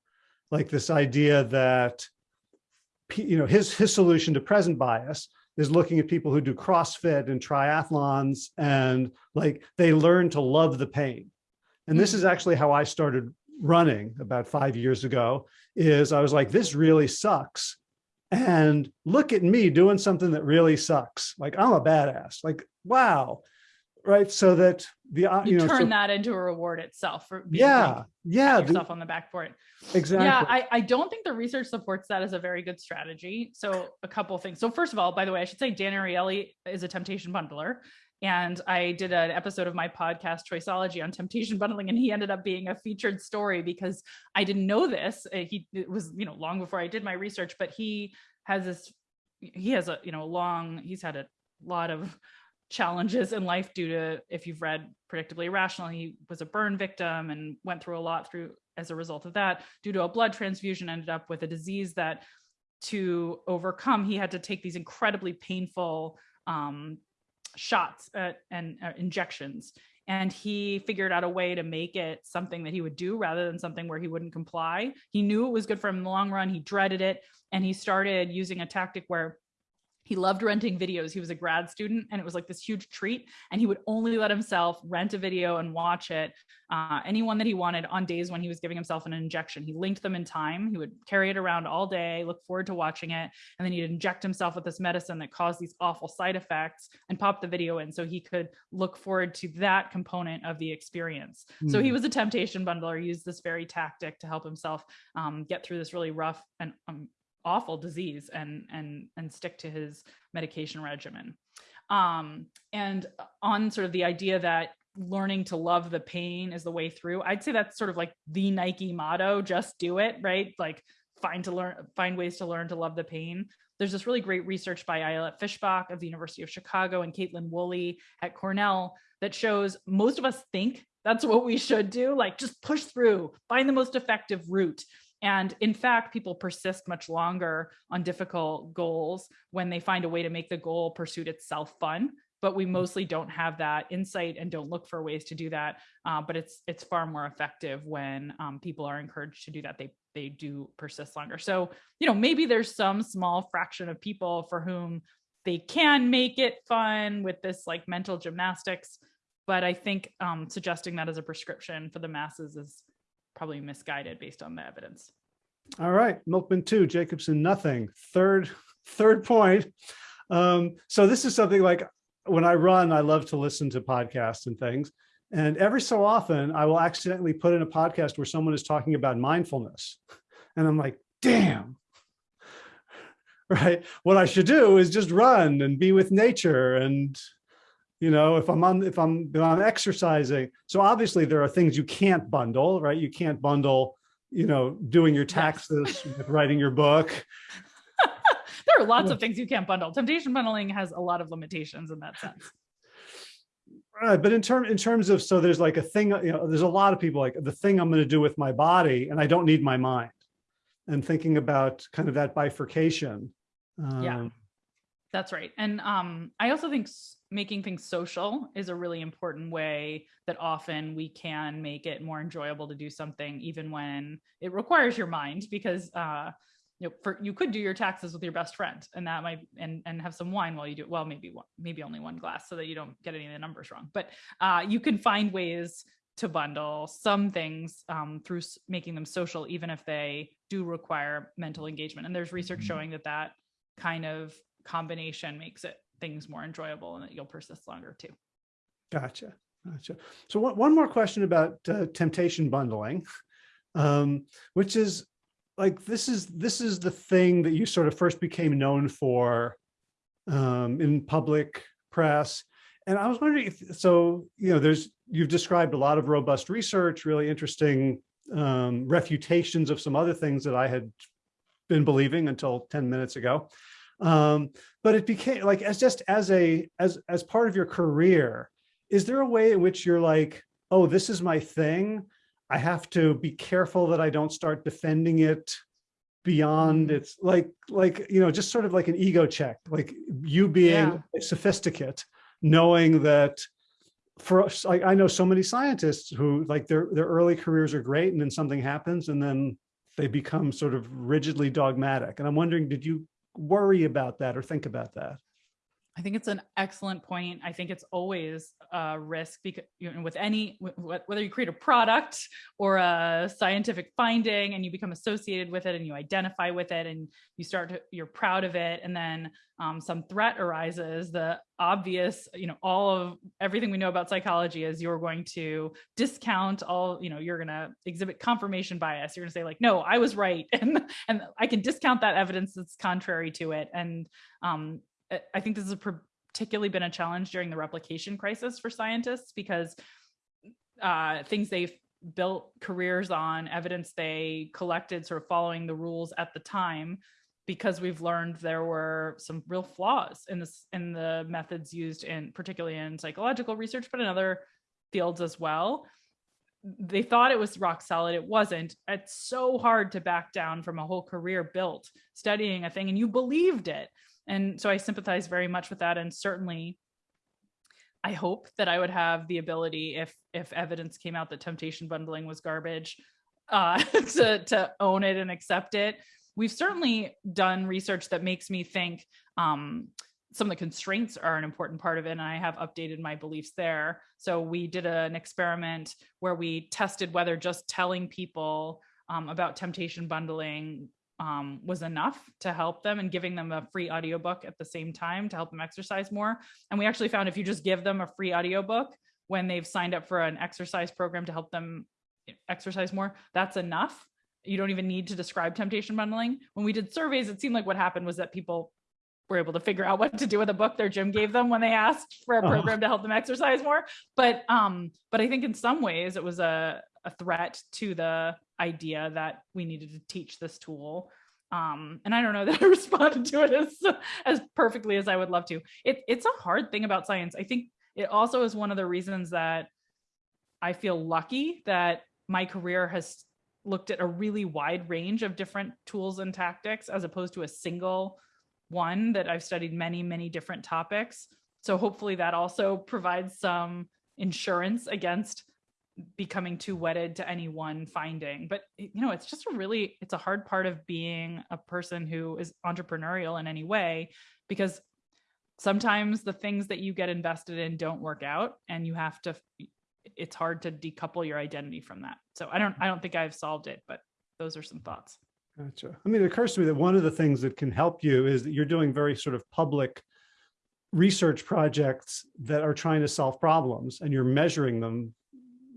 like this idea that you know his his solution to present bias is looking at people who do CrossFit and triathlons, and like they learn to love the pain. And this is hmm. actually how I started running about five years ago is I was like, this really sucks. And look at me doing something that really sucks. Like I'm a badass, like, wow. Right. So that the, uh, you, you know, turn so, that into a reward itself. For yeah. Yeah. Yourself on the back for it. Exactly. Yeah. I, I don't think the research supports that as a very good strategy. So a couple things. So first of all, by the way, I should say Dan Ariely is a temptation bundler. And I did an episode of my podcast, Choiceology, on temptation bundling, and he ended up being a featured story because I didn't know this. Uh, he it was, you know, long before I did my research, but he has this, he has a, you know, long, he's had a lot of challenges in life due to, if you've read Predictably Irrational, he was a burn victim and went through a lot through as a result of that, due to a blood transfusion, ended up with a disease that to overcome, he had to take these incredibly painful um, shots uh, and uh, injections and he figured out a way to make it something that he would do rather than something where he wouldn't comply. He knew it was good for him in the long run. He dreaded it. And he started using a tactic where he loved renting videos. He was a grad student and it was like this huge treat. And he would only let himself rent a video and watch it, uh, anyone that he wanted on days when he was giving himself an injection. He linked them in time. He would carry it around all day, look forward to watching it. And then he'd inject himself with this medicine that caused these awful side effects and pop the video in so he could look forward to that component of the experience. Mm. So he hmm. was a temptation bundler, he used this very tactic to help himself um, get through this really rough and um, awful disease and and and stick to his medication regimen. Um, and on sort of the idea that learning to love the pain is the way through i'd say that's sort of like the nike motto just do it right? Like find to learn find ways to learn to love the pain. There's this really great research by Ayelet Fishbach of the University of Chicago and Kaitlin Woolley at Cornell that shows most of us think that's what we should do, like just push through, find the most effective route. And in fact, people persist much longer on difficult goals when they find a way to make the goal pursuit itself fun. but we mostly don't have that insight and don't look for ways to do that. Uh, but it's it's far more effective when um, people are encouraged to do that. They they do persist longer. So you know maybe there's some small fraction of people for whom they can make it fun with this like mental gymnastics. But I think um, suggesting that as a prescription for the masses is probably misguided based on the evidence. All right, Milkman two, Jacobson nothing. Third, (laughs) third point. Um, so this is something like when I run, I love to listen to podcasts and things. And every so often I will accidentally put in a podcast where someone is talking about mindfulness. (laughs) And I'm like, damn, (laughs) right? What I should do is just run and be with nature. And, you know, if I'm on, if I'm, if I'm exercising. So obviously there are things you can't bundle, right? You can't bundle, you know, doing your taxes with writing your book. (laughs) there are lots of things you can't bundle. Temptation bundling has a lot of limitations in that sense. Right, but in term in terms of so there's like a thing, you know, there's a lot of people like the thing I'm going to do with my body, and I don't need my mind. And thinking about kind of that bifurcation um, yeah, that's right. And um, I also think making things social is a really important way that often we can make it more enjoyable to do something, even when it requires your mind, because uh, you know, for you could do your taxes with your best friend, and that might and and have some wine while you do. It. Well, maybe one, maybe only one glass, so that you don't get any of the numbers wrong. But uh, you can find ways to bundle some things um, through making them social, even if they do require mental engagement. And there's research mm-hmm. showing that that kind of combination makes it things more enjoyable and that you'll persist longer too. Gotcha. Gotcha. So one, one more question about uh, temptation bundling, (laughs) um, which is like, this is, this is the thing that you sort of first became known for um, in public press. And I was wondering if, so, you know, there's, you've described a lot of robust research, really interesting um, refutations of some other things that I had been believing until 10 minutes ago. Um, but it became like as just as a as as part of your career, is there a way in which you're like, oh, this is my thing. I have to be careful that I don't start defending it beyond mm. it's like like you know just sort of like an ego check like you being yeah. sophisticate knowing that for us like i know so many scientists who like their their early careers are great and then something happens and then they become sort of rigidly dogmatic. And I'm wondering, did you worry about that or think about that? I think it's an excellent point. I think it's always a risk because you know, with any whether you create a product or a scientific finding and you become associated with it and you identify with it and you start to you're proud of it and then um, some threat arises. The obvious, you know, all of everything we know about psychology is you're going to discount all, you know, you're going to exhibit confirmation bias. You're going to say like, no, I was right, (laughs) and and I can discount that evidence that's contrary to it. And um, I think this has particularly been a challenge during the replication crisis for scientists because uh, things they've built careers on, evidence they collected sort of following the rules at the time, because we've learned there were some real flaws in this in the methods used in particularly in psychological research, but in other fields as well. They thought it was rock solid. It wasn't. It's so hard to back down from a whole career built studying a thing and you believed it. And so I sympathize very much with that. And certainly I hope that I would have the ability if if evidence came out that temptation bundling was garbage uh, (laughs) to, to own it and accept it. We've certainly done research that makes me think um, some of the constraints are an important part of it and I have updated my beliefs there. So we did an experiment where we tested whether just telling people um, about temptation bundling um, was enough to help them and giving them a free audiobook at the same time to help them exercise more. And we actually found if you just give them a free audiobook when they've signed up for an exercise program to help them exercise more, that's enough. You don't even need to describe temptation bundling. When we did surveys, it seemed like what happened was that people were able to figure out what to do with a book their gym gave them when they asked for a uh-huh. program to help them exercise more. But um, but I think in some ways it was a, a threat to the idea that we needed to teach this tool. Um, and I don't know (laughs) that I responded to it as, as perfectly as I would love to. It, it's a hard thing about science. I think it also is one of the reasons that I feel lucky that my career has looked at a really wide range of different tools and tactics as opposed to a single one that I've studied many, many different topics. so hopefully that also provides some insurance against becoming too wedded to any one finding. But you know it's just a really it's a hard part of being a person who is entrepreneurial in any way because sometimes the things that you get invested in don't work out and you have to it's hard to decouple your identity from that. So i don't i don't think i've solved it but those are some thoughts. Gotcha. I mean it occurs to me that one of the things that can help you is that you're doing very sort of public research projects that are trying to solve problems and you're measuring them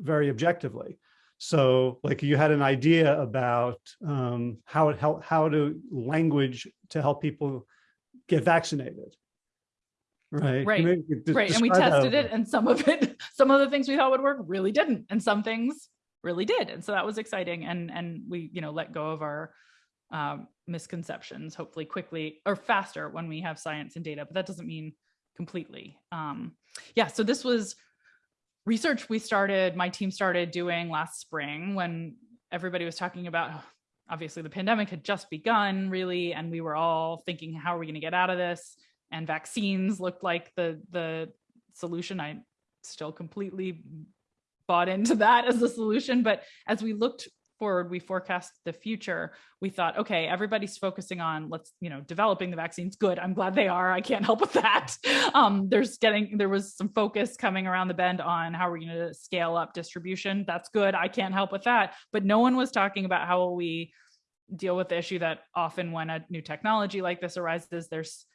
very objectively. So like you had an idea about um, how it help, how to language to help people get vaccinated. Right. Right. Right. And we tested it and some of it, (laughs) some of the things we thought would work really didn't. And some things really did. And so that was exciting. And, and we, you know, let go of our um, misconceptions, hopefully quickly or faster when we have science and data, but that doesn't mean completely. Um, yeah. So this was research we started, my team started doing last spring when everybody was talking about, oh, obviously the pandemic had just begun really, and we were all thinking, how are we gonna get out of this? And vaccines looked like the, the solution. I still completely bought into that as a solution. But as we looked forward, we forecast the future, we thought, okay, everybody's focusing on let's, you know, developing the vaccines. Good. I'm glad they are. I can't help with that. (laughs) Um, there's getting, there was some focus coming around the bend on how we're going to scale up distribution. That's good. I can't help with that. But no one was talking about how we deal with the issue that often when a new technology like this arises, there's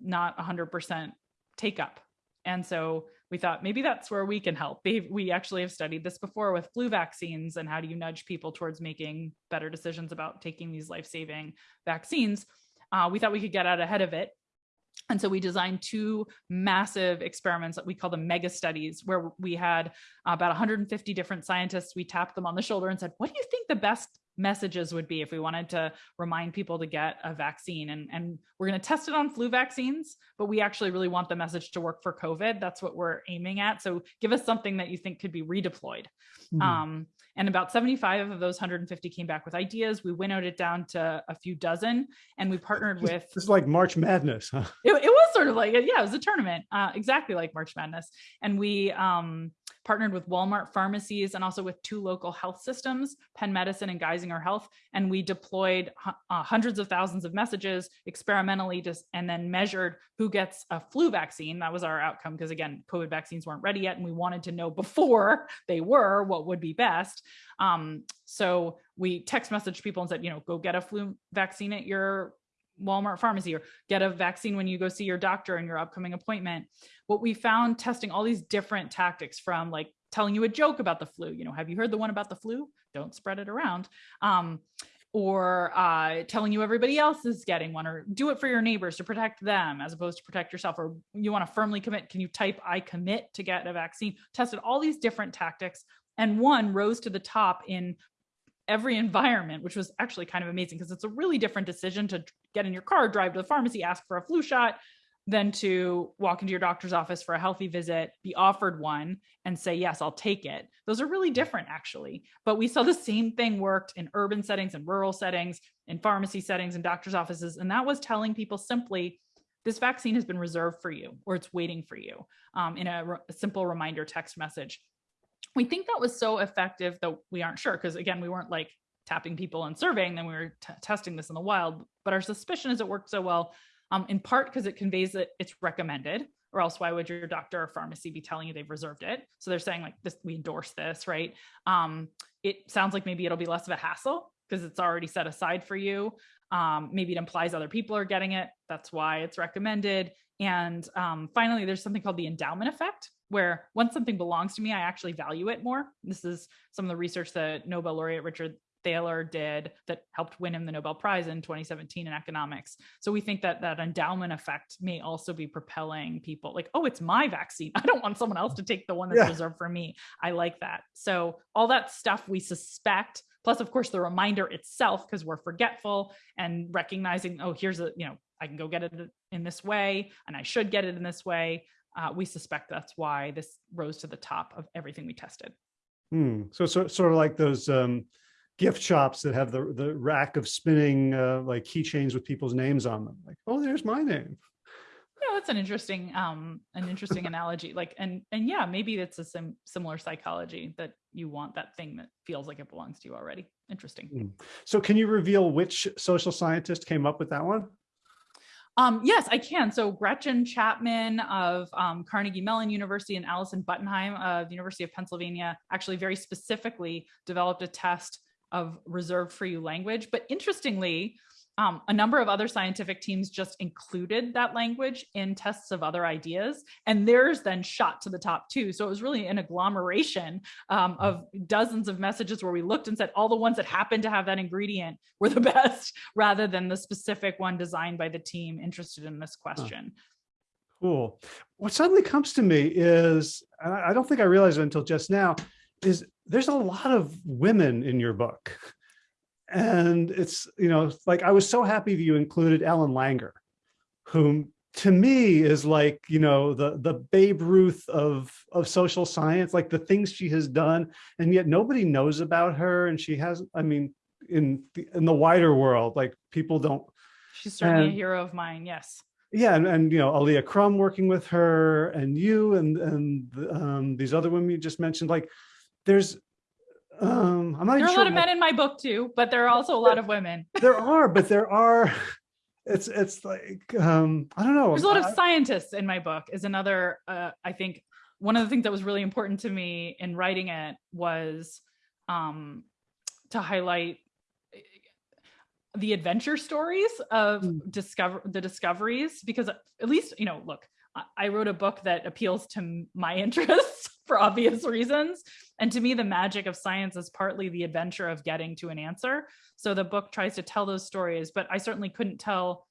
not 100% take up. And so we thought maybe that's where we can help. We actually have studied this before with flu vaccines and how do you nudge people towards making better decisions about taking these life-saving vaccines. Uh, we thought we could get out ahead of it. And so we designed two massive experiments that we call the mega studies, where we had about 150 different scientists. We tapped them on the shoulder and said, what do you think the best messages would be if we wanted to remind people to get a vaccine and, and we're going to test it on flu vaccines, but we actually really want the message to work for COVID. That's what we're aiming at. So give us something that you think could be redeployed. Mm -hmm. um, and about 75 of those 150 came back with ideas. We winnowed it down to a few dozen and we partnered with. This is like March Madness, huh? It, it was sort of like, yeah, it was a tournament, uh, exactly like March Madness. And we, um, partnered with Walmart pharmacies and also with two local health systems, Penn Medicine and Geisinger Health. And we deployed uh, hundreds of thousands of messages experimentally just, and then measured who gets a flu vaccine. That was our outcome because again, COVID vaccines weren't ready yet. And we wanted to know (laughs) before they were what would be best. Um, so we text messaged people and said, you know, go get a flu vaccine at your Walmart pharmacy or get a vaccine when you go see your doctor in your upcoming appointment. What we found testing all these different tactics from like telling you a joke about the flu, you know, have you heard the one about the flu? Don't spread it around. Um, or uh, telling you everybody else is getting one or do it for your neighbors to protect them as opposed to protect yourself or you want to firmly commit can you type i commit to get a vaccine tested all these different tactics and one rose to the top in every environment, which was actually kind of amazing because it's a really different decision to get in your car, drive to the pharmacy, ask for a flu shot, than to walk into your doctor's office for a healthy visit, be offered one and say, yes, I'll take it. Those are really different actually. But we saw the same thing worked in urban settings and rural settings, in pharmacy settings and doctor's offices. And that was telling people simply, this vaccine has been reserved for you or it's waiting for you um, in a, a simple reminder text message we think that was so effective that we aren't sure because again we weren't like tapping people and surveying them we were testing this in the wild but our suspicion is it worked so well um, in part because it conveys that it's recommended or else why would your doctor or pharmacy be telling you they've reserved it? So they're saying like this we endorse this right? Um, it sounds like maybe it'll be less of a hassle because it's already set aside for you. Um, maybe it implies other people are getting it that's why it's recommended. And um, finally there's something called the endowment effect where once something belongs to me, I actually value it more. This is some of the research that Nobel laureate Richard Thaler did that helped win him the Nobel Prize in 2017 in economics. So we think that that endowment effect may also be propelling people like, oh, it's my vaccine. (laughs) I don't want someone else to take the one that's yeah. reserved for me. I like that. So all that stuff we suspect, plus of course the reminder itself, because we're forgetful and recognizing, oh, here's a, you know, I can go get it in this way and I should get it in this way uh, we suspect that's why this rose to the top of everything we tested. Hmm. So, so sort of like those um, gift shops that have the the rack of spinning uh, like keychains with people's names on them. Like, oh, there's my name. no, that's an interesting, um, an interesting (laughs) analogy. Like, and and yeah, maybe it's a sim- similar psychology that you want that thing that feels like it belongs to you already. Interesting. Mm. So can you reveal which social scientist came up with that one? Um, yes, I can. So Gretchen Chapman of um, Carnegie Mellon University and Allison Buttenheim of the University of Pennsylvania actually very specifically developed a test of reserved for you language. But interestingly, um, a number of other scientific teams just included that language in tests of other ideas, and theirs then shot to the top too. So it was really an agglomeration um, hmm. of dozens of messages where we looked and said all the ones that happened to have that ingredient were the (laughs) best, rather than the specific one designed by the team interested in this question. Cool. What suddenly comes to me is, I don't think I realized it until just now, is there's a lot of women in your book (laughs) and it's you know like i was so happy that you included ellen langer whom to me is like you know the the babe ruth of of social science like the things she has done. And yet nobody knows about her. And she has i mean in the, in the wider world like people don't she's certainly and, a hero of mine yes. Yeah and, and you know Alia Crum working with her and you and and um, these other women you just mentioned like there's um i'm not there are a lot of men in my book too but there are also a lot of women. (laughs) There are but there are (laughs) it's it's like um i don't know. There's a lot of scientists in my book is another uh i think one of the things that was really important to me in writing it was um to highlight eh, the adventure stories of mm. discover the discoveries because at least you know look I wrote a book that appeals to my (laughs) interests for obvious reasons. And to me, the magic of science is partly the adventure of getting to an answer. So the book tries to tell those stories, but I certainly couldn't tell.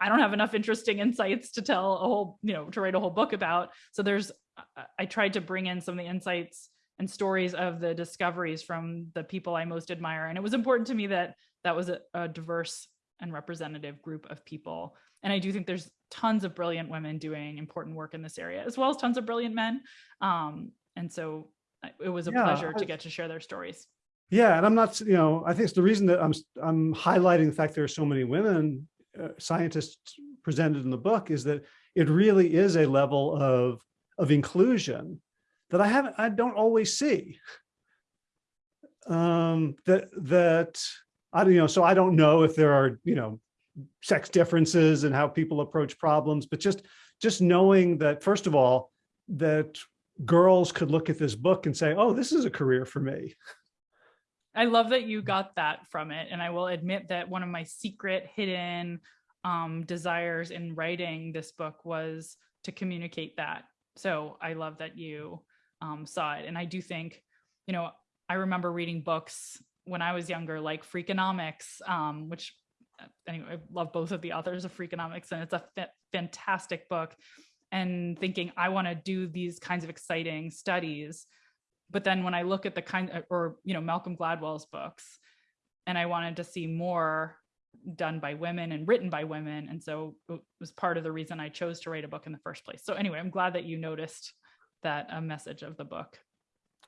I don't have enough interesting insights to tell a whole, you know, to write a whole book about. So there's, I tried to bring in some of the insights and stories of the discoveries from the people I most admire. And it was important to me that that was a, a diverse and representative group of people. And I do think there's tons of brilliant women doing important work in this area, as well as tons of brilliant men. Um, and so it was a yeah, pleasure to get to share their stories. Yeah, and I'm not, you know, I think it's the reason that I'm I'm highlighting the fact there are so many women uh, scientists presented in the book is that it really is a level of of inclusion that I haven't I don't always see. Um, that that I don't you know, so I don't know if there are you know sex differences and how people approach problems, but just just knowing that first of all that girls could look at this book and say, oh, this is a career for me. I love that you got that from it. And I will admit that one of my secret hidden um, desires in writing this book was to communicate that. So I love that you um, saw it. And I do think, you know, I remember reading books when I was younger, like Freakonomics, um, which Uh, anyway, I love both of the authors of Freakonomics, and it's a fantastic book and thinking I want to do these kinds of exciting studies. But then when I look at the kind of, or, you know, Malcolm Gladwell's books, and I wanted to see more done by women and written by women. And so it was part of the reason I chose to write a book in the first place. So anyway, I'm glad that you noticed that a message of the book.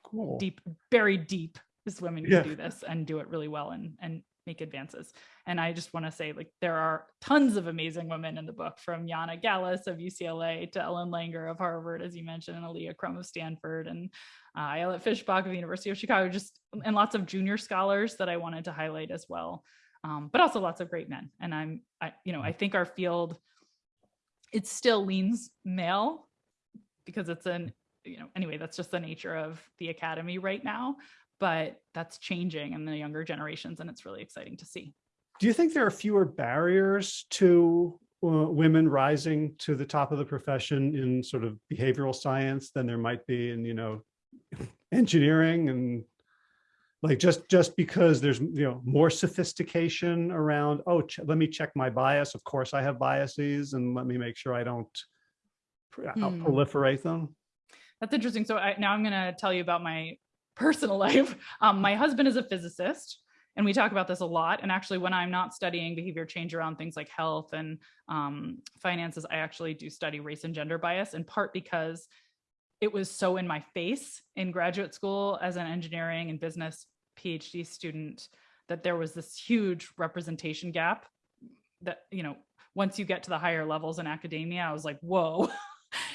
Cool. Deep, buried deep is women who yeah. do this and do it really well and, and make advances. And I just want to say, like, there are tons of amazing women in the book, from Jana Gallus of UCLA to Ellen Langer of Harvard, as you mentioned, and Alia Crum of Stanford, and uh, Ayelet Fishbach of the University of Chicago, just and lots of junior scholars that I wanted to highlight as well. Um, but also lots of great men. And I'm, I, you know, I think our field, it still leans male because it's an, you know, anyway, that's just the nature of the academy right now but that's changing in the younger generations and it's really exciting to see. Do you think there are fewer barriers to uh, women rising to the top of the profession in sort of behavioral science than there might be in, you know, (laughs) engineering and like just just because there's you know more sophistication around oh let me check my bias of course i have biases and let me make sure i don't hmm. proliferate them that's interesting so I, now i'm going to tell you about my personal (laughs) life, um, my husband is a physicist and we talk about this a lot. And actually when I'm not studying behavior change around things like health and um, finances, I actually do study race and gender bias in part because it was so in my face in graduate school as an engineering and business PhD student that there was this huge representation gap that, you know, once you get to the higher levels in academia, I was like, whoa. (laughs)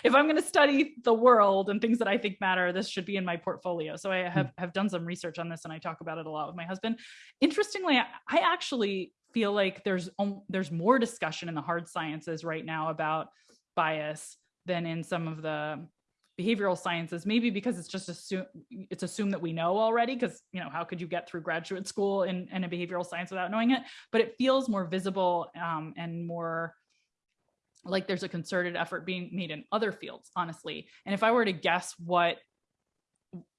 if I'm going to study the world and things that I think matter, this should be in my portfolio. So I have, have done some research on this and I talk about it a lot with my husband. Interestingly, I, I actually feel like there's there's more discussion in the hard sciences right now about bias than in some of the behavioral sciences maybe because it's just assume it's assumed that we know already because you know how could you get through graduate school in, in a behavioral science without knowing it but it feels more visible um, and more like there's a concerted effort being made in other fields honestly. And if i were to guess what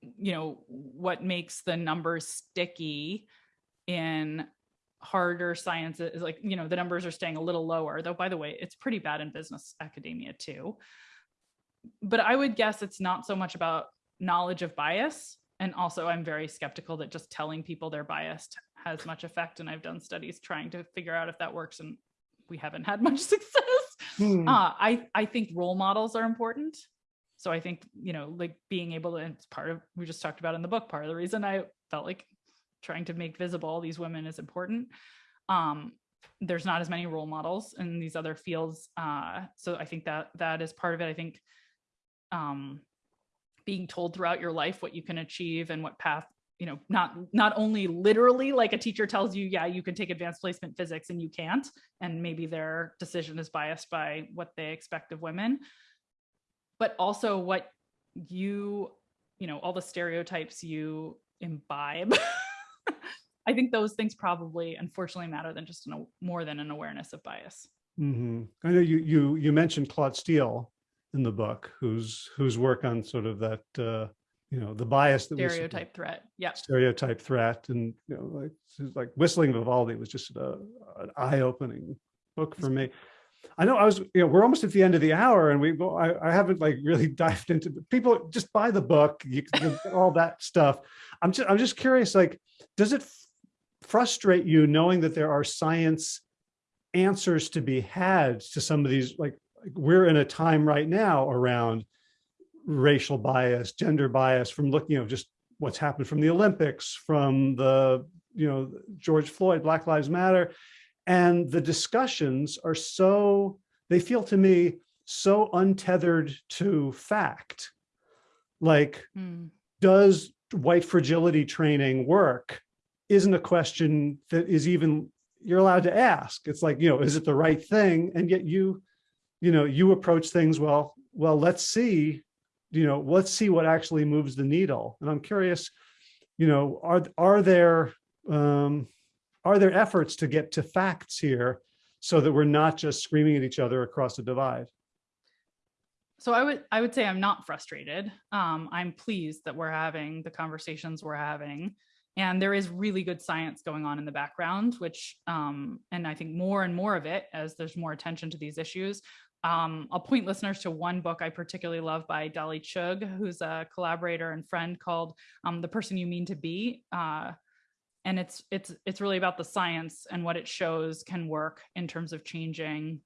you know what makes the numbers sticky in harder sciences like you know the numbers are staying a little lower though by the way it's pretty bad in business academia too. But i would guess it's not so much about knowledge of bias and also i'm very skeptical that just telling people they're biased has much effect and i've done studies trying to figure out if that works and we haven't had much (laughs) success Hmm. uh, i i think role models are important so i think you know like being able to it's part of we just talked about in the book part of the reason i felt like trying to make visible these women is important. Um, there's not as many role models in these other fields. Uh, so I think that that is part of it. I think um, being told throughout your life what you can achieve and what path, you know, not not only literally like a teacher tells you, yeah, you can take advanced placement physics and you can't, and maybe their decision is biased by what they expect of women, but also what you, you know, all the stereotypes you imbibe (laughs) I think those things probably unfortunately matter than just an, more than an awareness of bias. Mm -hmm. I know you you you mentioned Claude Steele in the book, whose whose work on sort of that uh, you know the bias that stereotype threat, yeah, stereotype threat, and you know like like whistling Vivaldi was just a, an eye-opening book for me. I know I was, you know, we're almost at the end of the hour and we, I, I haven't like really (laughs) dived into people just buy the book, you all that stuff. I'm just, I'm just curious, like, does it frustrate you knowing that there are science answers to be had to some of these, like we're in a time right now around racial bias, gender bias from looking, you know, just what's happened from the Olympics, from the, you know, George Floyd, Black Lives Matter. And the discussions are so, they feel to me so untethered to fact. Like, mm. does white fragility training work? isn't a question that is even you're allowed to ask. It's like, you know, is it the right thing? And yet you, you know, you approach things, well, well, let's see, you know, let's see what actually moves the needle. And I'm curious, you know, are, are there, um, are there efforts to get to facts here so that we're not just screaming at each other across the divide? So I would I would say I'm not frustrated. Um, I'm pleased that we're having the conversations we're having. And there is really good science going on in the background, which, um, and I think more and more of it as there's more attention to these issues. Um, I'll point listeners to one book I particularly love by Dolly Chugh, who's a collaborator and friend called um, The Person You Mean to Be. Uh, and it's it's it's really about the science and what it shows can work in terms of changing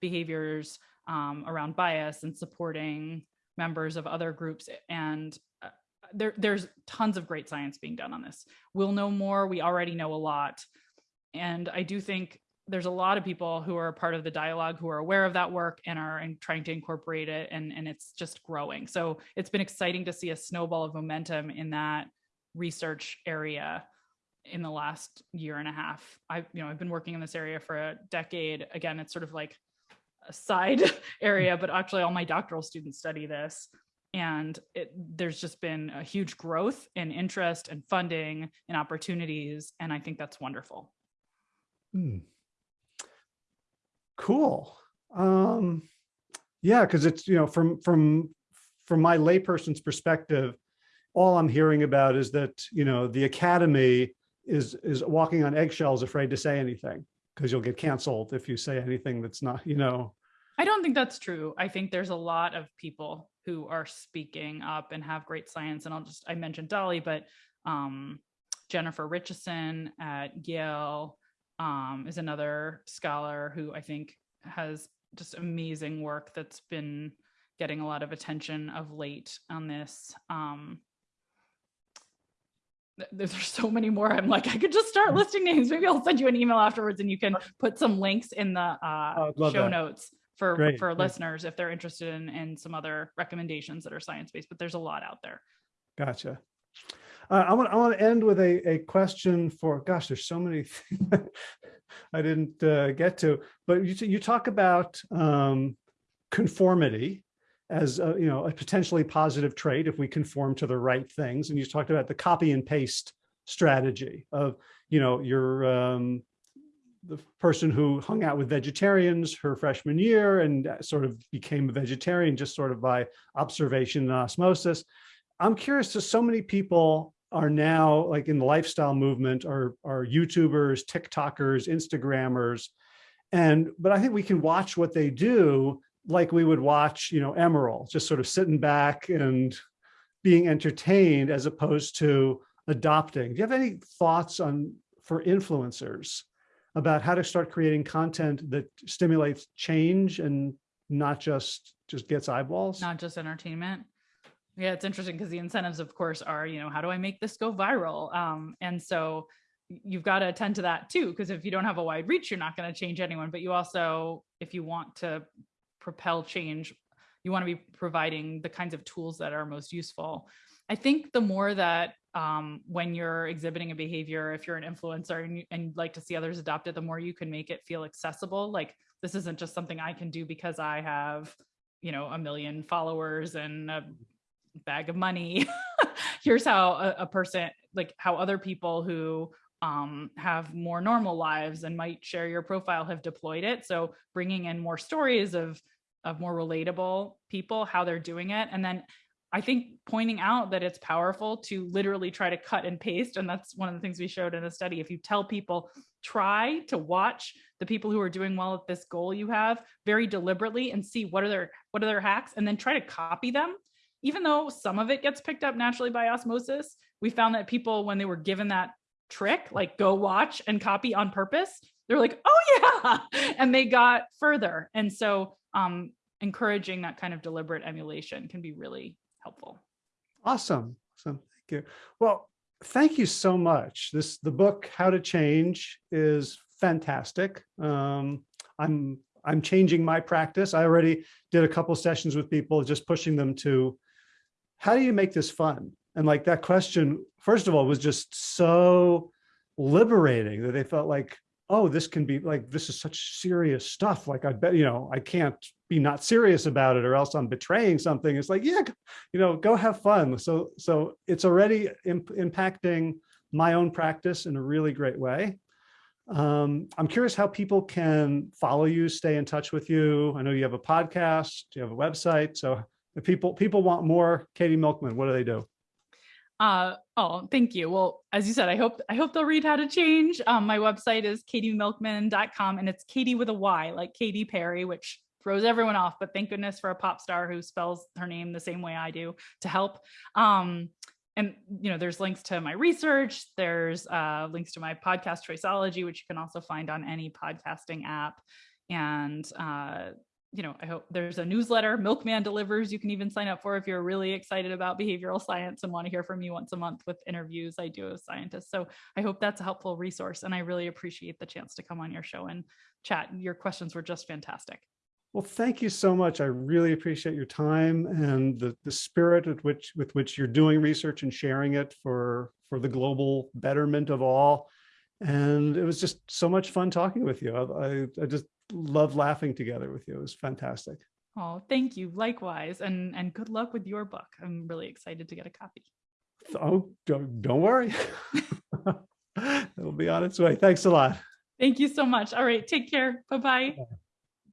behaviors um, around bias and supporting members of other groups and there, there's tons of great science being done on this. We'll know more. We already know a lot. And I do think there's a lot of people who are part of the dialogue who are aware of that work and are in, trying to incorporate it and, and it's just growing. So it's been exciting to see a snowball of momentum in that research area in the last year and a half. I've, you know, I've been working in this area for a decade. Again, it's sort of like a side (laughs) area, but actually all my doctoral students study this and it, there's just been a huge growth in interest and funding and opportunities and i think that's wonderful hmm. Cool um yeah because it's you know from from from my layperson's perspective all i'm hearing about is that you know the academy is is walking on eggshells afraid to say anything because you'll get canceled if you say anything that's not you know I don't think that's true. I think there's a lot of people who are speaking up and have great science. And I'll just, I mentioned Dolly, but um, Jennifer Richeson at Yale um, is another scholar who I think has just amazing work that's been getting a lot of attention of late on this. Um, there's (laughs) so many more. I'm like, I could just start Mm-hmm. listing names. Maybe I'll send you an email afterwards and you can put some links in the uh, show that. notes for, Great, for great. listeners if they're interested in, in some other recommendations that are science-based, but there's a lot out there. Gotcha. Uh, I want I want to end with a a question for gosh, there's so many things (laughs) I didn't uh, get to, but you you talk about um, conformity as a, you know a potentially positive trait if we conform to the right things, and you talked about the copy and paste strategy of you know your um, the person who hung out with vegetarians her freshman year and sort of became a vegetarian just sort of by observation and osmosis. I'm curious to so many people are now like in the lifestyle movement are, are YouTubers, TikTokers, Instagrammers. And, but I think we can watch what they do like we would watch, you know, Emerald, just sort of sitting back and being entertained as opposed to adopting. Do you have any thoughts on for influencers about how to start creating content that stimulates change and not just just gets eyeballs? not just entertainment. Yeah, it's interesting because the incentives, of course, are, you know, how do I make this go viral? Um, and so you've got to attend to that too, because if you don't have a wide reach, you're not going to change anyone. But you also, if you want to propel change, you want to be providing the kinds of tools that are most useful. I think the more that um, when you're exhibiting a behavior, if you're an influencer and, you, and you'd like to see others adopt it, the more you can make it feel accessible. Like this isn't just something I can do because I have, you know, a million followers and a bag of money. (laughs) Here's how a, a person, like how other people who um, have more normal lives and might share your profile have deployed it. So bringing in more stories of of more relatable people, how they're doing it, and then I think pointing out that it's powerful to literally try to cut and paste. And that's one of the things we showed in a study. If you tell people, try to watch the people who are doing well at this goal you have very deliberately and see what are their what are their hacks and then try to copy them. Even though some of it gets picked up naturally by osmosis, we found that people, when they were given that trick, like go watch and copy on purpose, they're like, oh yeah, (laughs) and they got further. And so um, encouraging that kind of deliberate emulation can be really helpful. Awesome. Awesome. Thank you. Well, thank you so much. This the book How to Change is fantastic. Um, I'm I'm changing my practice. I already did a couple sessions with people, just pushing them to how do you make this fun? And like that question, first of all, was just so liberating that they felt like, oh, this can be like, this is such serious stuff. Like I bet, you know, I can't be not serious about it or else I'm betraying something. It's like, yeah, you know, go have fun. So, so it's already imp impacting my own practice in a really great way. Um, I'm curious how people can follow you, stay in touch with you. I know you have a podcast, you have a website. So if people, people want more Katy Milkman, what do they do? Uh, oh, thank you. Well, as you said, I hope I hope they'll read How to Change. Um, my website is katymilkman.com and it's Katy with a Y, like Katy Perry, which throws everyone off. But thank goodness for a pop star who spells her name the same way I do to help. Um, and you know, there's links to my research. There's uh, links to my podcast Choiceology, which you can also find on any podcasting app. And uh, you know, I hope there's a newsletter, Milkman delivers. You can even sign up for if you're really excited about behavioral science and want to hear from me once a month with interviews I do with scientists. So I hope that's a helpful resource. And I really appreciate the chance to come on your show and chat. Your questions were just fantastic. Well, thank you so much. I really appreciate your time and the, the spirit with which with which you're doing research and sharing it for for the global betterment of all. And it was just so much fun talking with you. I, I, I just love laughing together with you. It was fantastic. Oh, thank you. Likewise. And and good luck with your book. I'm really excited to get a copy. Oh, don't, don't worry. (laughs) It'll be on its way. Thanks a lot. Thank you so much. All right. Take care. Bye-bye. Bye.